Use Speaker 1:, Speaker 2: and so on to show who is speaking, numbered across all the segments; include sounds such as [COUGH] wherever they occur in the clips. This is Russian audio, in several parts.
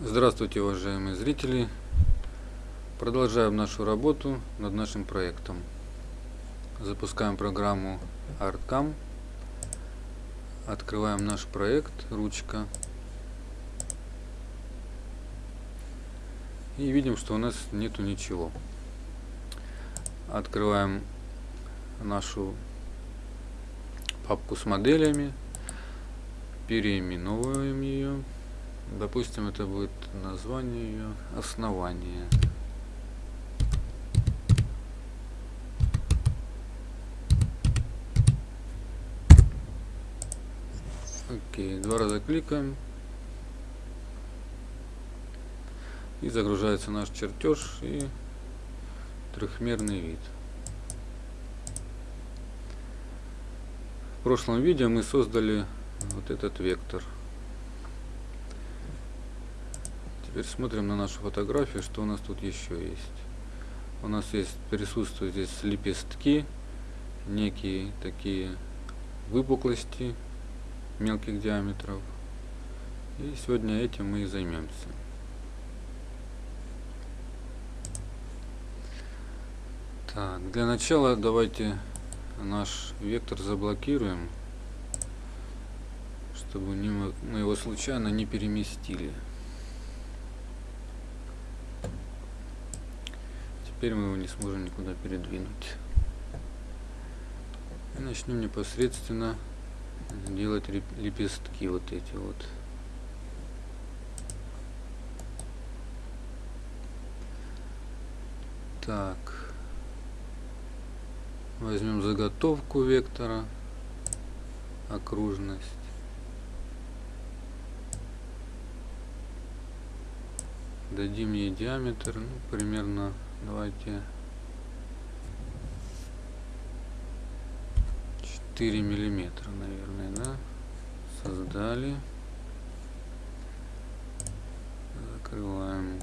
Speaker 1: Здравствуйте, уважаемые зрители! Продолжаем нашу работу над нашим проектом. Запускаем программу ArtCam. Открываем наш проект, ручка. И видим, что у нас нету ничего. Открываем нашу папку с моделями. Переименовываем ее. Допустим, это будет название ее основание. Окей, два раза кликаем. И загружается наш чертеж и трехмерный вид. В прошлом видео мы создали вот этот вектор. Теперь смотрим на нашу фотографию, что у нас тут еще есть. У нас есть присутствуют здесь лепестки, некие такие выпуклости мелких диаметров. И сегодня этим мы и займемся. Так, для начала давайте наш вектор заблокируем, чтобы мы его случайно не переместили. Теперь мы его не сможем никуда передвинуть. И начнем непосредственно делать лепестки вот эти вот. Так. Возьмем заготовку вектора, окружность. Дадим ей диаметр, ну, примерно Давайте 4 миллиметра, наверное, да? Создали. Закрываем.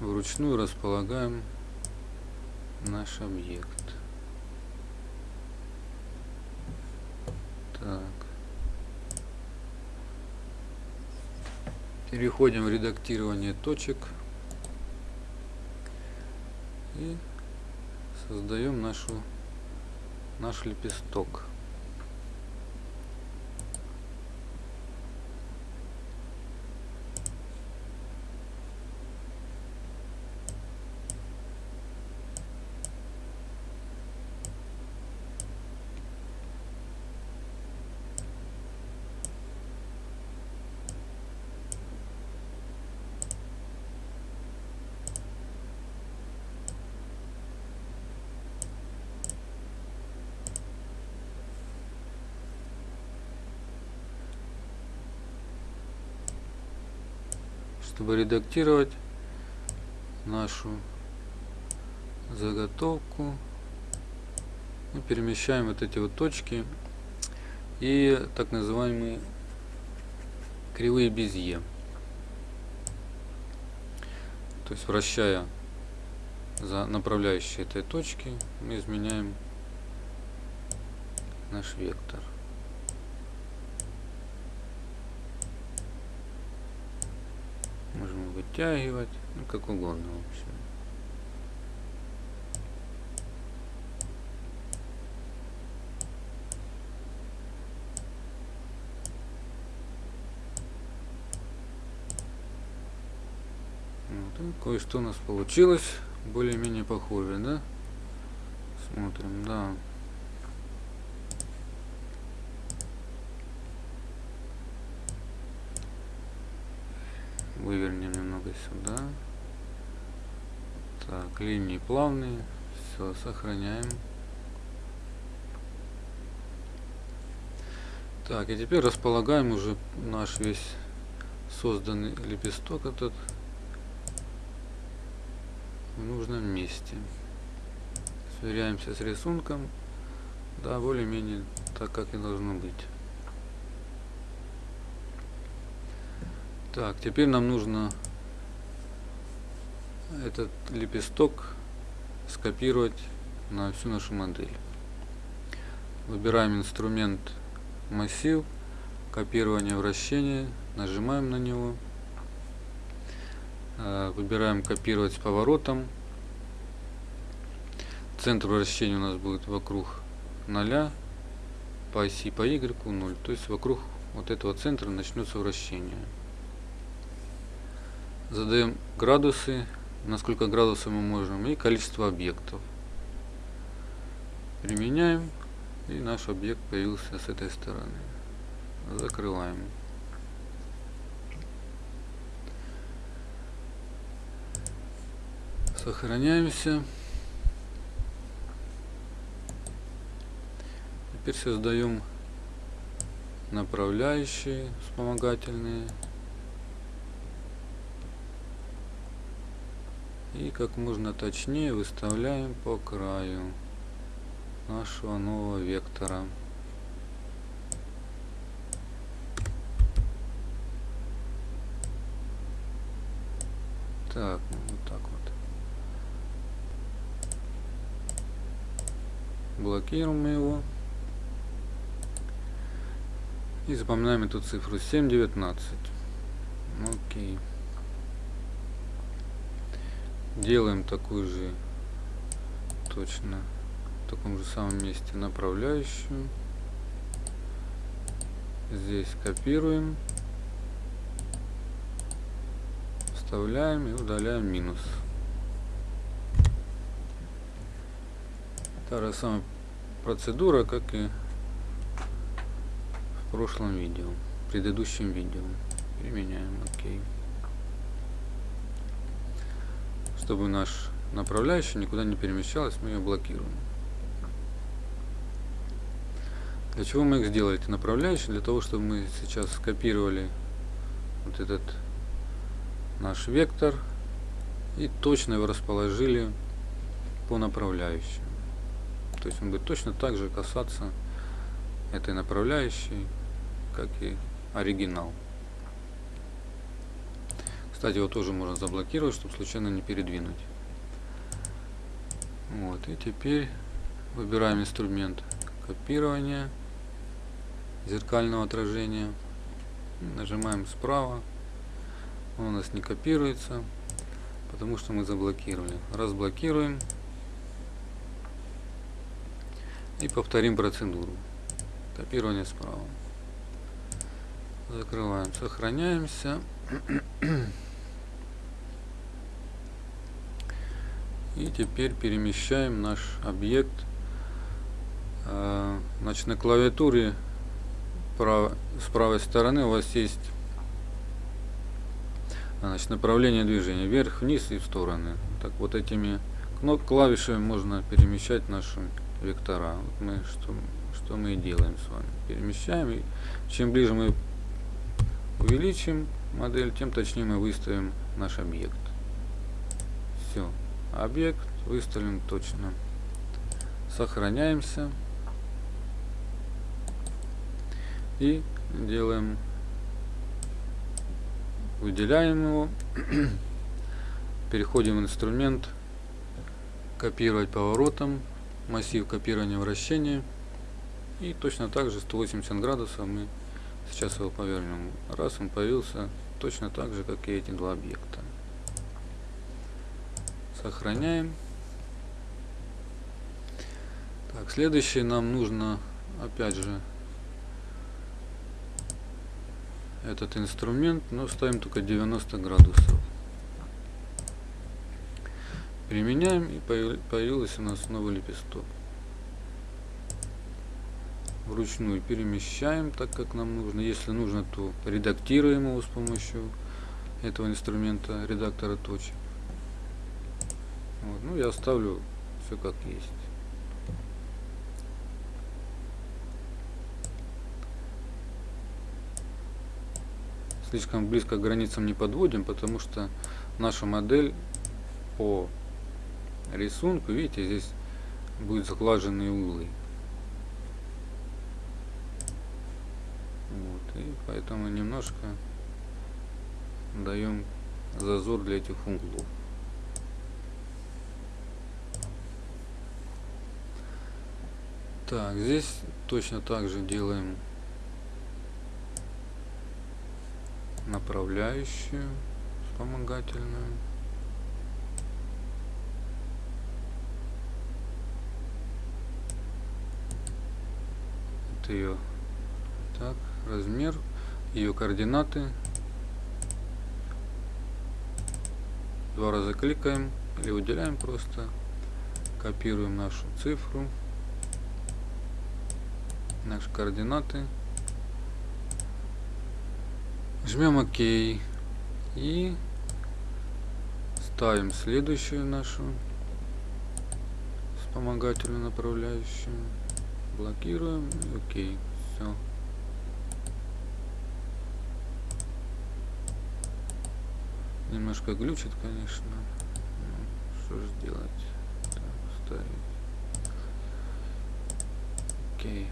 Speaker 1: Вручную располагаем наш объект. Так. Переходим в редактирование точек и создаем нашу наш лепесток. Чтобы редактировать нашу заготовку. Мы перемещаем вот эти вот точки и так называемые кривые безье. То есть вращая за направляющие этой точки мы изменяем наш вектор вытягивать, ну как угодно в общем. Вот, кое-что у нас получилось более-менее похоже, да? Смотрим, да. вывернем немного сюда. Так линии плавные. Все сохраняем. Так и теперь располагаем уже наш весь созданный лепесток этот в нужном месте. Сверяемся с рисунком да более-менее так как и должно быть. Так, теперь нам нужно этот лепесток скопировать на всю нашу модель. Выбираем инструмент массив, копирование вращения, нажимаем на него, э, выбираем копировать с поворотом, центр вращения у нас будет вокруг 0, по оси по Y 0, то есть вокруг вот этого центра начнется вращение. Задаем градусы, на сколько градусов мы можем, и количество объектов. Применяем, и наш объект появился с этой стороны. Закрываем. Сохраняемся. Теперь создаем направляющие вспомогательные. И как можно точнее выставляем по краю нашего нового вектора. Так, ну вот так вот. Блокируем его. И запоминаем эту цифру 7.19. Окей. Делаем такую же точно в таком же самом месте направляющую. Здесь копируем. Вставляем и удаляем минус. Та же самая процедура, как и прошлом видео, в предыдущем видео. Применяем ОК. Чтобы наш направляющий никуда не перемещалась, мы ее блокируем. Для чего мы их сделали, эти направляющие? Для того, чтобы мы сейчас скопировали вот этот наш вектор и точно его расположили по направляющей. То есть он будет точно так же касаться этой направляющей как и оригинал. Кстати, его тоже можно заблокировать, чтобы случайно не передвинуть. Вот, и теперь выбираем инструмент копирования зеркального отражения. Нажимаем справа. Он у нас не копируется, потому что мы заблокировали. Разблокируем. И повторим процедуру. Копирование справа. Закрываем, сохраняемся. [CLEARS THROAT] И теперь перемещаем наш объект. А, значит, на клавиатуре с правой стороны у вас есть значит, направление движения вверх, вниз и в стороны. Так вот этими клавишами можно перемещать наши вектора. Вот мы что, что мы и делаем с вами. Перемещаем. И чем ближе мы увеличим модель, тем точнее мы выставим наш объект. Объект выставлен точно. Сохраняемся. И делаем, выделяем его. [CLEARS THROAT] Переходим в инструмент копировать поворотом, массив копирования вращения. И точно так же 180 градусов мы Сейчас его повернем. Раз он появился точно так же, как и эти два объекта. Сохраняем. Так, следующее нам нужно, опять же, этот инструмент, но ставим только 90 градусов. Применяем и появился у нас новый лепесток вручную перемещаем так как нам нужно если нужно то редактируем его с помощью этого инструмента редактора точек вот. ну я оставлю все как есть слишком близко к границам не подводим потому что наша модель по рисунку видите здесь будет заглаженные углы и поэтому немножко даем зазор для этих углов. Так, здесь точно так же делаем направляющую, вспомогательную. Это ее так, размер, ее координаты. Два раза кликаем или выделяем просто. Копируем нашу цифру наши координаты, жмем ОК и ставим следующую нашу вспомогательную направляющую, блокируем и окей, все. Немножко глючит, конечно. Ну, что же делать? Так, ставить. Окей.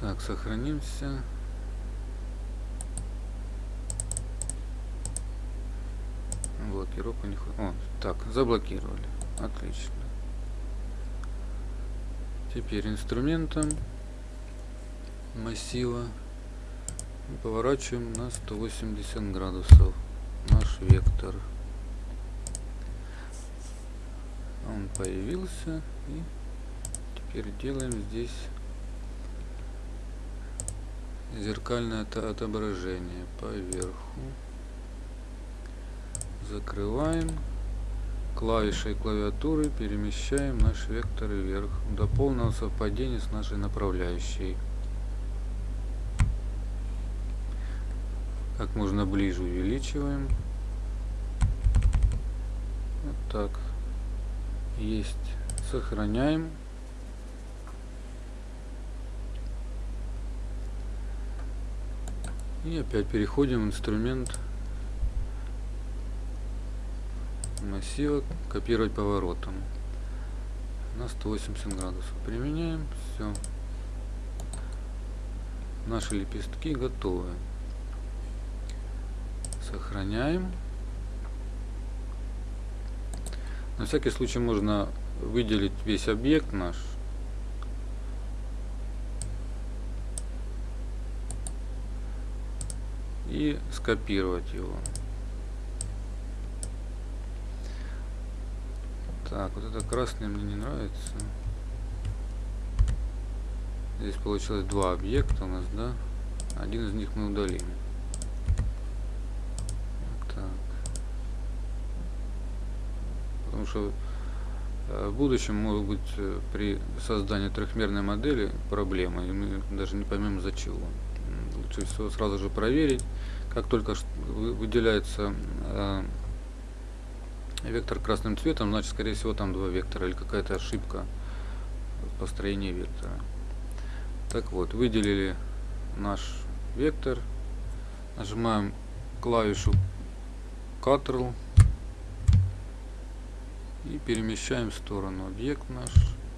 Speaker 1: Так, сохранимся. Блокировка не хватит. О, так, заблокировали. Отлично. Теперь инструментом массива поворачиваем на 180 градусов наш вектор он появился и теперь делаем здесь зеркальное отображение поверху закрываем клавишей клавиатуры перемещаем наш вектор вверх до полного совпадения с нашей направляющей как можно ближе увеличиваем. Вот так. Есть. Сохраняем. И опять переходим в инструмент массива копировать поворотом на 180 градусов. Применяем. Все. Наши лепестки готовы. Сохраняем. На всякий случай можно выделить весь объект наш. И скопировать его. Так, вот это красное мне не нравится. Здесь получилось два объекта у нас, да? Один из них мы удалим. потому что э, в будущем может быть э, при создании трехмерной модели проблемы, и мы даже не поймем за чего. Лучше всего сразу же проверить, как только выделяется э, вектор красным цветом, значит, скорее всего, там два вектора или какая-то ошибка в построении вектора. Так вот, выделили наш вектор, нажимаем клавишу Ctrl и перемещаем в сторону объект наш,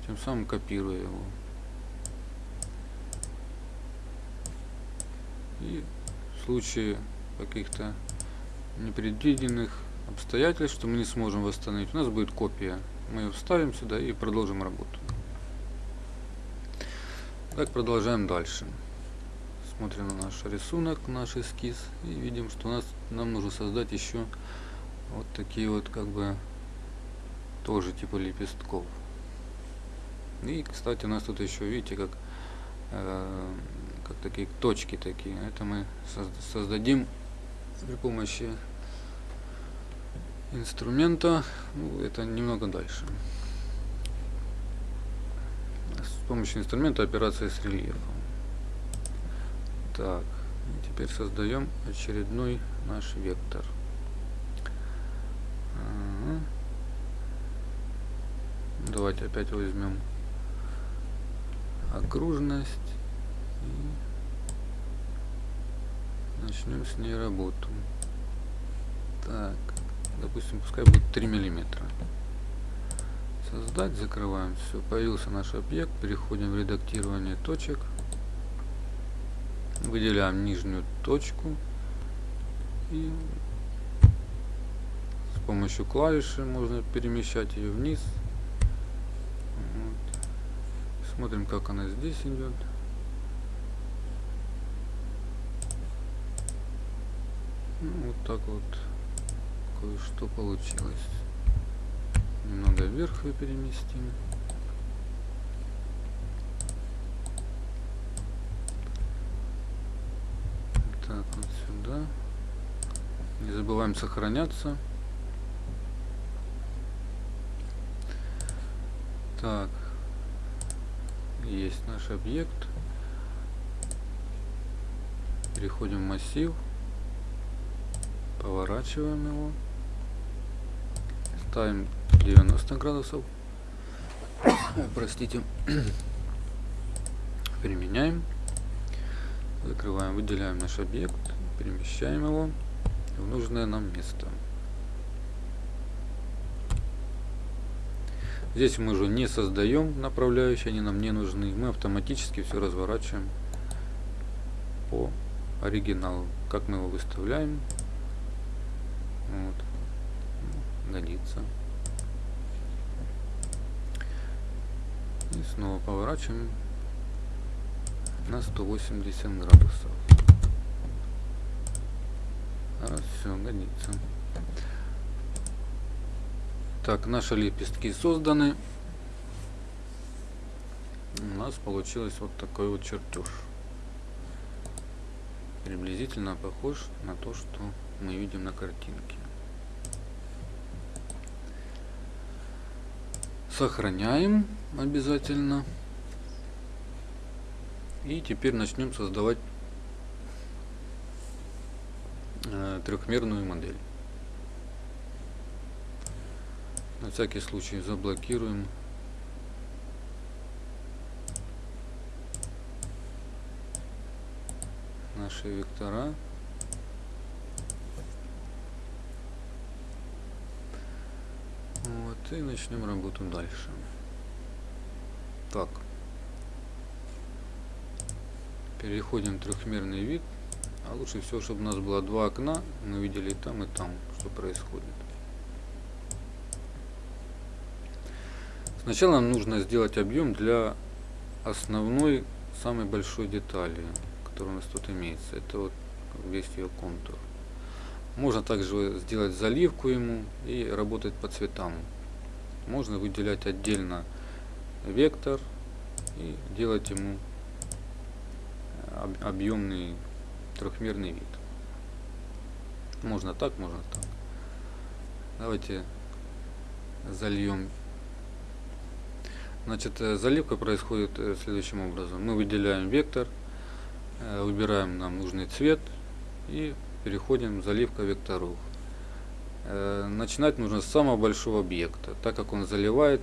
Speaker 1: тем самым копируя его. И в случае каких-то непредвиденных обстоятельств, что мы не сможем восстановить, у нас будет копия. Мы ее вставим сюда и продолжим работу. Так, продолжаем дальше. Смотрим на наш рисунок, наш эскиз и видим, что у нас нам нужно создать еще вот такие вот как бы тоже типа лепестков. И, кстати, у нас тут еще, видите, как, э, как такие точки такие. Это мы создадим при помощи инструмента. Ну, это немного дальше. С помощью инструмента операции с рельефом. Так, теперь создаем очередной наш вектор. Давайте опять возьмем окружность и начнем с ней работу. Так, допустим, пускай будет 3 миллиметра. Создать, закрываем. Все, появился наш объект. Переходим в редактирование точек. Выделяем нижнюю точку и с помощью клавиши можно перемещать ее вниз Смотрим, как она здесь идет. Ну, вот так вот кое-что получилось. Немного вверх ее переместим. Так, вот сюда. Не забываем сохраняться. Так. Есть наш объект. Переходим в массив. Поворачиваем его. Ставим 90 градусов. [COUGHS] Простите. [COUGHS] Применяем. Закрываем, выделяем наш объект, перемещаем его в нужное нам место. Здесь мы уже не создаем направляющие, они нам не нужны. Мы автоматически все разворачиваем по оригиналу. Как мы его выставляем. Вот. Годится. И снова поворачиваем на 180 градусов. Раз, все, годится. Так, наши лепестки созданы. У нас получилось вот такой вот чертеж. Приблизительно похож на то, что мы видим на картинке. Сохраняем обязательно. И теперь начнем создавать э, трехмерную модель. На всякий случай заблокируем наши вектора. Вот, и начнем работу дальше. Так. Переходим в трехмерный вид. А лучше всего, чтобы у нас было два окна. Мы видели и там, и там, что происходит. Сначала нам нужно сделать объем для основной, самой большой детали, которая у нас тут имеется. Это вот весь ее контур. Можно также сделать заливку ему и работать по цветам. Можно выделять отдельно вектор и делать ему объемный трехмерный вид. Можно так, можно так. Давайте зальем. Значит, э, заливка происходит э, следующим образом. Мы выделяем вектор, э, выбираем нам нужный цвет и переходим заливка векторов. Начинать нужно с самого большого объекта, так как он заливает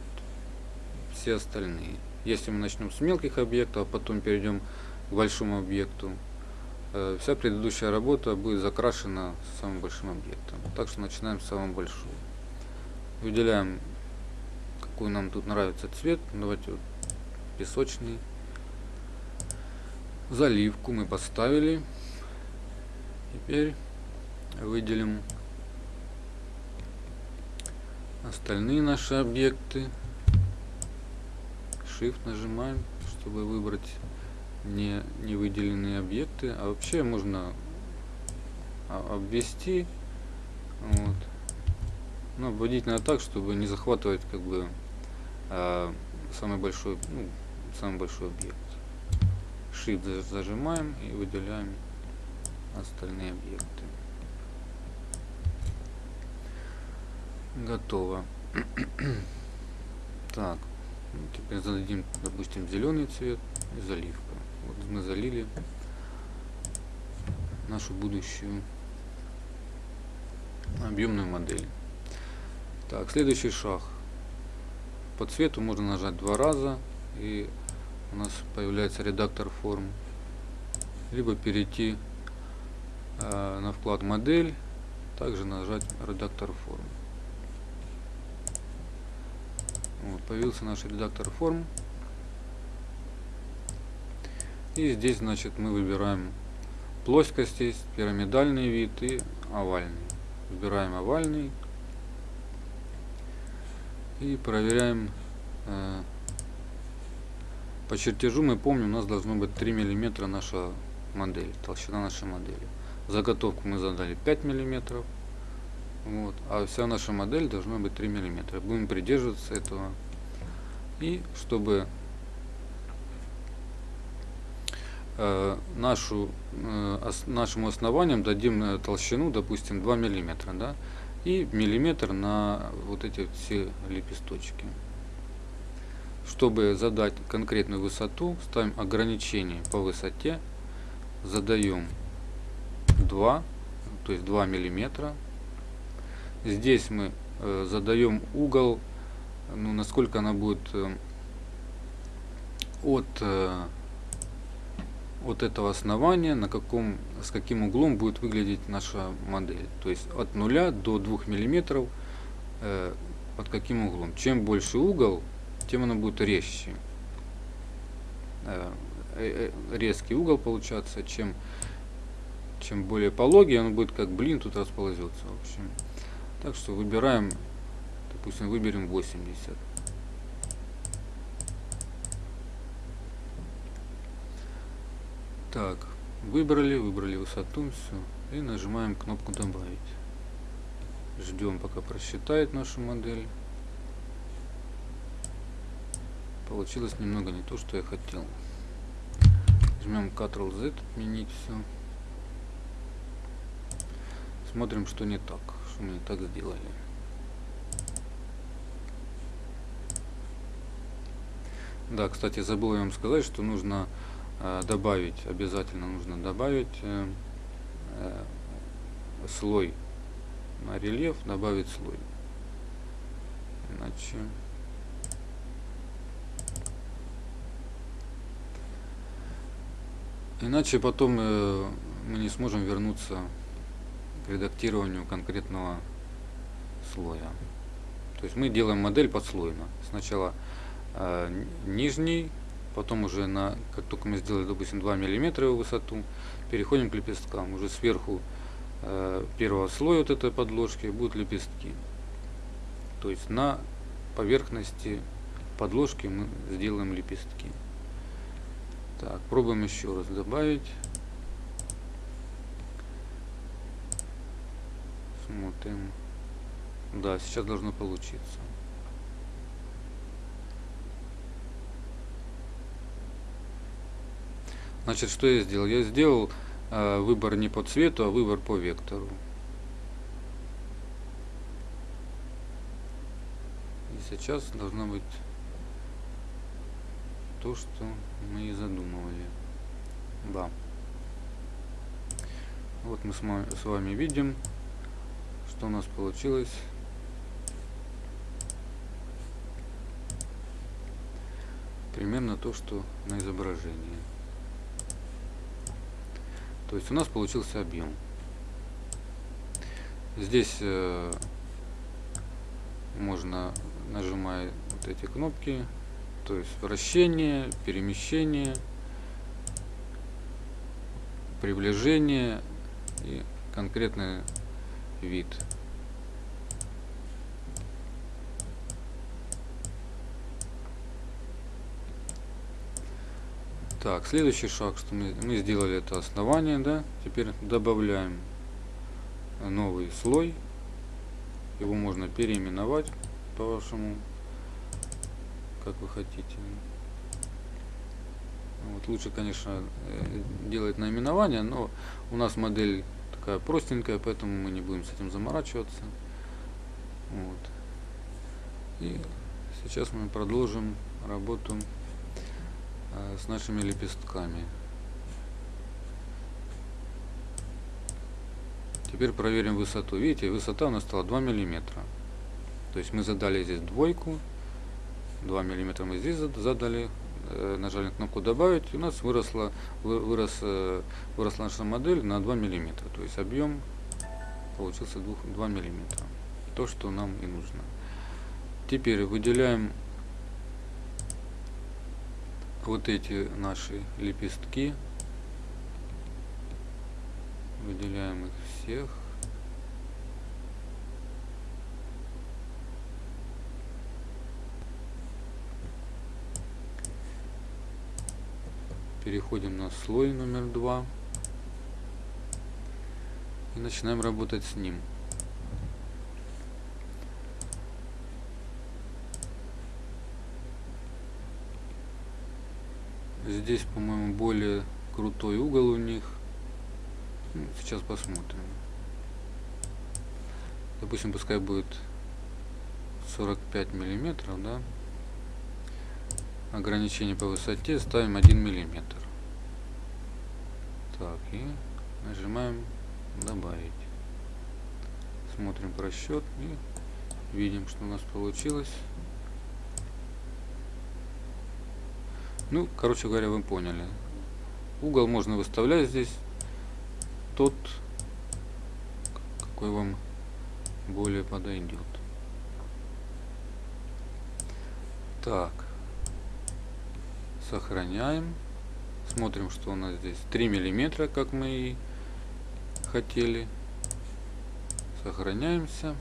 Speaker 1: все остальные. Если мы начнем с мелких объектов, а потом перейдем к большому объекту, э, вся предыдущая работа будет закрашена самым большим объектом. Так что начинаем с самого большого. Выделяем, какой нам тут нравится цвет. Давайте вот песочный. Заливку мы поставили. Теперь выделим остальные наши объекты. Shift нажимаем, чтобы выбрать не, не выделенные объекты, а вообще можно обвести, вот, но обводить надо так, чтобы не захватывать как бы а, самый большой, ну, самый большой объект. Shift зажимаем и выделяем остальные объекты. Готово. [CLEARS THROAT] так, теперь зададим, допустим, зеленый цвет и заливка. Вот мы залили нашу будущую объемную модель. Так, следующий шаг. По цвету можно нажать два раза и у нас появляется редактор форм. Либо перейти э, на вклад модель, также нажать редактор форм. Вот, появился наш редактор форм. И здесь, значит, мы выбираем плоскость есть, пирамидальный вид и овальный. Выбираем овальный. И проверяем э, По чертежу мы помним, у нас должно быть 3 миллиметра наша модель, толщина нашей модели. Заготовку мы задали 5 миллиметров. Вот, а вся наша модель должна быть 3 миллиметра. Будем придерживаться этого. И чтобы э, нашу, э, нашему основанием дадим э, толщину, допустим, 2 миллиметра, да, и миллиметр на вот эти все лепесточки. Чтобы задать конкретную высоту, ставим ограничение по высоте, задаем 2, то есть 2 миллиметра. Здесь мы э, задаем угол, ну, насколько она будет э, от, э, от этого основания, на каком, с каким углом будет выглядеть наша модель. То есть от 0 до 2 миллиметров э, под каким углом. Чем больше угол, тем она будет резче. Резкий угол получаться, чем чем более пологий, он будет как блин тут расползется. В общем. Так что выбираем, допустим, выберем 80. Так, выбрали, выбрали высоту, все. И нажимаем кнопку добавить. Ждем, пока просчитает нашу модель. Получилось немного не то, что я хотел. Жмем Ctrl-Z, отменить все. Смотрим, что не так, не так сделали. Да, кстати, забыл я вам сказать, что нужно э, добавить, обязательно нужно добавить э, э, слой на рельеф, добавить слой. Иначе... Иначе потом э, мы не сможем вернуться редактированию конкретного слоя. То есть мы делаем модель подслойно. Сначала э, нижний, потом уже на, как только мы сделали, допустим, 2 мм его высоту, переходим к лепесткам. Уже сверху э, первого слоя вот этой подложки будут лепестки. То есть на поверхности подложки мы сделаем лепестки. Так, пробуем еще раз добавить. Смотрим. Да, сейчас должно получиться. Значит, что я сделал? Я сделал э, выбор не по цвету, а выбор по вектору. И сейчас должно быть то, что мы и задумывали. Да. Вот мы с вами видим что у нас получилось. Примерно то что на изображении. То есть у нас получился объем. Здесь э, можно нажимая вот эти кнопки то есть вращение перемещение приближение и конкретное вид. Так, следующий шаг, что мы, мы сделали это основание, да, теперь добавляем новый слой, его можно переименовать по вашему, как вы хотите. Вот лучше, конечно, э, делать наименование, но у нас модель такая простенькая, поэтому мы не будем с этим заморачиваться. Вот. И сейчас мы продолжим работу с нашими лепестками. Теперь проверим высоту. Видите, высота у нас стала 2 миллиметра. То есть мы задали здесь двойку, 2 миллиметра мы здесь задали, Э, нажали кнопку добавить, и у нас выросла, вырос, э, выросла наша модель на 2 миллиметра. То есть объем получился 2, 2 миллиметра. То, что нам и нужно. Теперь выделяем вот эти наши лепестки. Выделяем их всех. Переходим на слой номер два. И начинаем работать с ним. Здесь, по-моему, более крутой угол у них. Ну, сейчас посмотрим. Допустим, пускай будет 45 миллиметров, да. Ограничение по высоте ставим 1 миллиметр. Так, и нажимаем добавить. Смотрим просчет и видим, что у нас получилось. Ну, короче говоря, вы поняли. Угол можно выставлять здесь тот, какой вам более подойдет. Так. Сохраняем. Смотрим, что у нас здесь 3 миллиметра, как мы и хотели. Сохраняемся.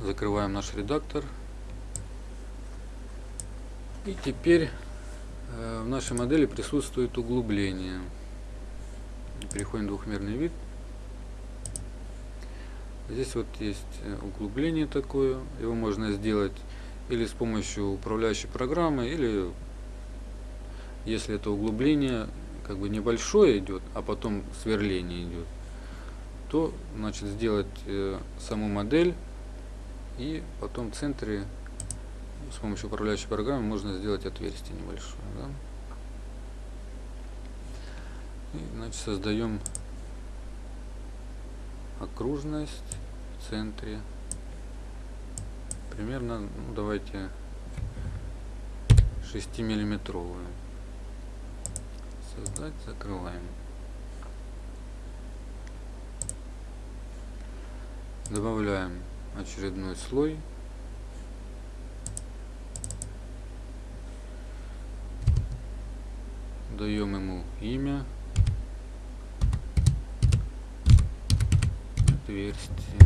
Speaker 1: Закрываем наш редактор. И теперь э, в нашей модели присутствует углубление. Переходим в двухмерный вид. Здесь вот есть э, углубление такое. Его можно сделать или с помощью управляющей программы, или если это углубление как бы небольшое идет, а потом сверление идет, то значит сделать э, саму модель и потом в центре с помощью управляющей программы можно сделать отверстие небольшое. Да? И, значит, создаем окружность в центре. Примерно, ну, давайте 6 миллиметровую. Создать, закрываем. Добавляем очередной слой. Даем ему имя. Отверстие.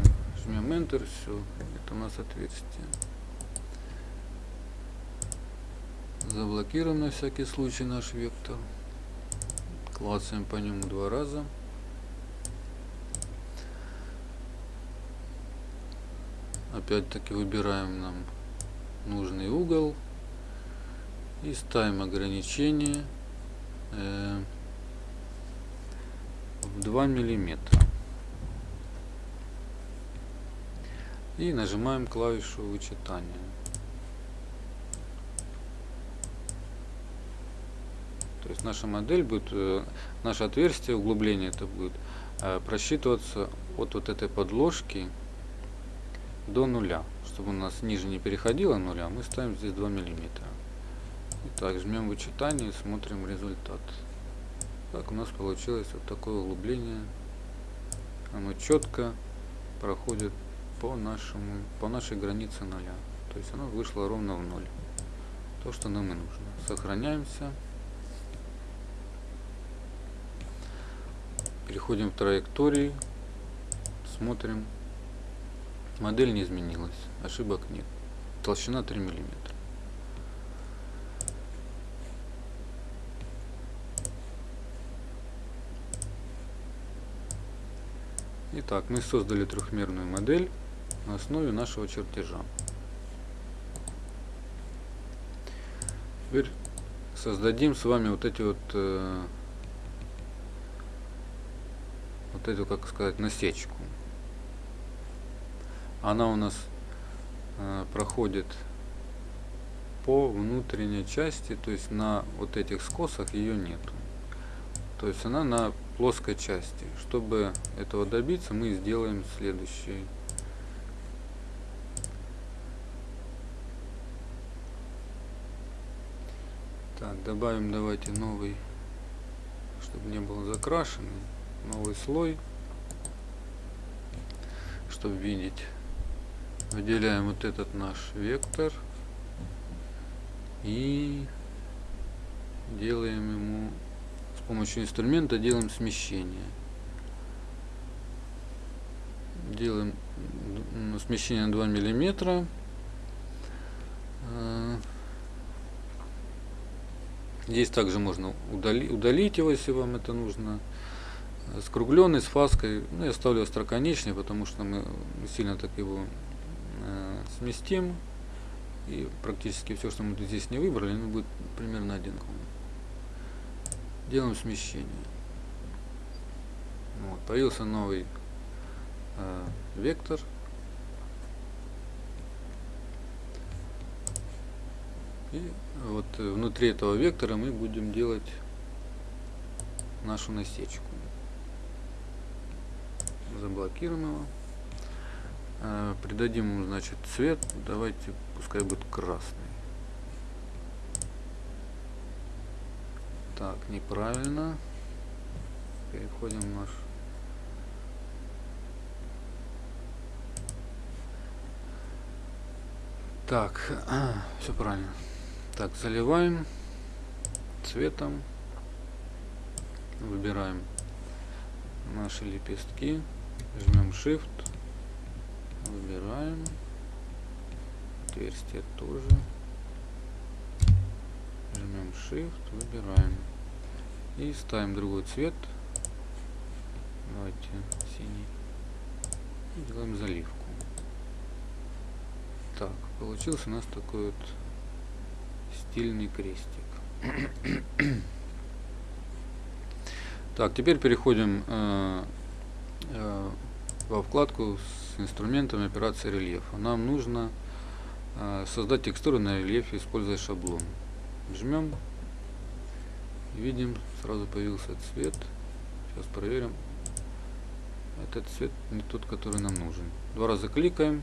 Speaker 1: Жмем Enter все это у нас отверстие. Заблокируем на всякий случай наш вектор. Клацаем по нему два раза. Опять-таки выбираем нам нужный угол. И ставим ограничение э, в 2 миллиметра. И нажимаем клавишу вычитания. То есть наша модель будет э, наше отверстие углубление это будет э, просчитываться от вот этой подложки до нуля. Чтобы у нас ниже не переходило нуля мы ставим здесь 2 миллиметра так, жмем вычитание и смотрим результат. Так, у нас получилось вот такое углубление. Оно четко проходит по нашему, по нашей границе нуля. То есть оно вышло ровно в ноль. То, что нам и нужно. Сохраняемся. Переходим в траектории. Смотрим. Модель не изменилась. Ошибок нет. Толщина 3 миллиметра. Итак, мы создали трехмерную модель на основе нашего чертежа. Теперь создадим с вами вот эти вот э, вот эту, как сказать, насечку. Она у нас э, проходит по внутренней части, то есть на вот этих скосах ее нету. То есть она на плоской части. Чтобы этого добиться, мы сделаем следующее. Так, добавим давайте новый, чтобы не был закрашенный, новый слой, чтобы видеть. Выделяем вот этот наш вектор и делаем ему помощью инструмента делаем смещение. Делаем смещение 2 миллиметра. Э, Здесь также можно удали, удалить его, если вам это нужно. Скругленный, с фаской. Ну, я ставлю остроконечный, потому что мы сильно так его э, сместим. И практически все, что мы здесь не выбрали, ну, будет примерно одинаково. Делаем смещение. Вот, появился новый э, вектор. И вот внутри этого вектора мы будем делать нашу насечку. Заблокируем его. Э, придадим ему, значит, цвет. Давайте, пускай будет красный. Так, неправильно. Переходим в наш Так, [CLEARS THROAT] все правильно. Так, заливаем цветом. Выбираем наши лепестки. Жмем Shift. Выбираем. Отверстие тоже. Жмем Shift. Выбираем. И ставим другой цвет. Давайте синий. И делаем заливку. Так, получился у нас такой вот стильный крестик. [COUGHS] так, теперь переходим э, э, во вкладку с инструментами операции рельефа. Нам нужно э, создать текстуру на рельефе, используя шаблон. Жмем. Видим, сразу появился цвет. Сейчас проверим. Этот цвет не тот, который нам нужен. Два раза кликаем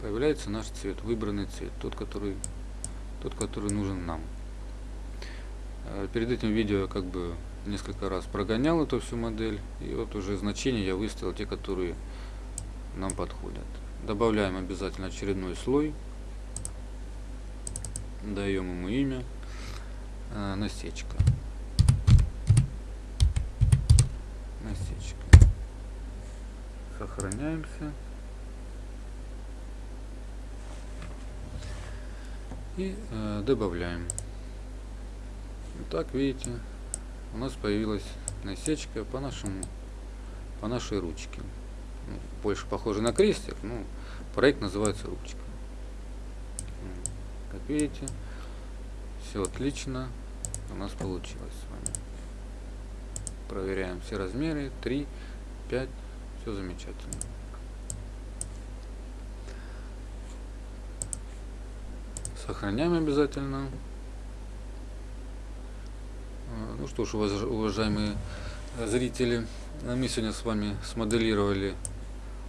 Speaker 1: появляется наш цвет, выбранный цвет, тот, который, тот, который нужен нам. Э, перед этим видео как бы несколько раз прогонял эту всю модель, и вот уже значения я выставил те, которые нам подходят. Добавляем обязательно очередной слой, даем ему имя, э, насечка. Насечка. Сохраняемся. и э, добавляем. Так видите, у нас появилась насечка по нашему, по нашей ручке. Ну, больше похоже на крестик, но проект называется ручка. Как видите, все отлично у нас получилось с вами. Проверяем все размеры, 3, 5, все замечательно. Сохраняем обязательно. А, ну что ж, уважаемые зрители, мы сегодня с вами смоделировали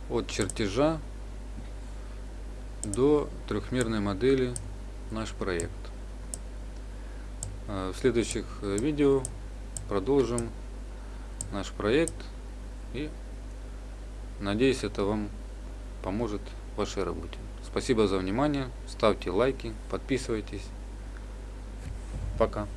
Speaker 1: от чертежа до трехмерной модели наш проект. А, в следующих э, видео продолжим наш проект и надеюсь это вам поможет в вашей работе. Спасибо за внимание. Ставьте лайки, подписывайтесь. Пока.